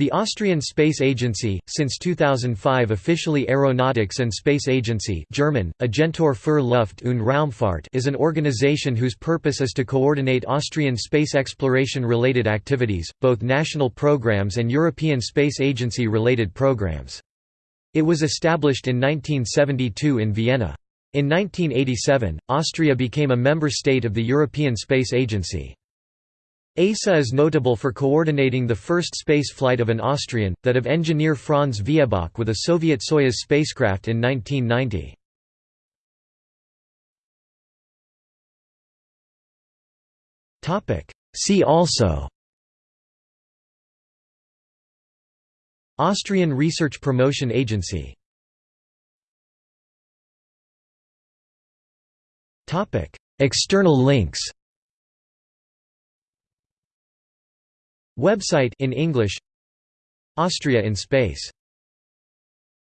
The Austrian Space Agency, since 2005 officially Aeronautics and Space Agency German, Agentur für Luft- und Raumfahrt is an organization whose purpose is to coordinate Austrian space exploration-related activities, both national programs and European Space Agency-related programs. It was established in 1972 in Vienna. In 1987, Austria became a member state of the European Space Agency. ASA is notable for coordinating the first space flight of an Austrian, that of engineer Franz Viehböck with a Soviet Soyuz spacecraft in 1990. See also Austrian Research Promotion Agency External links Website in English. Austria in space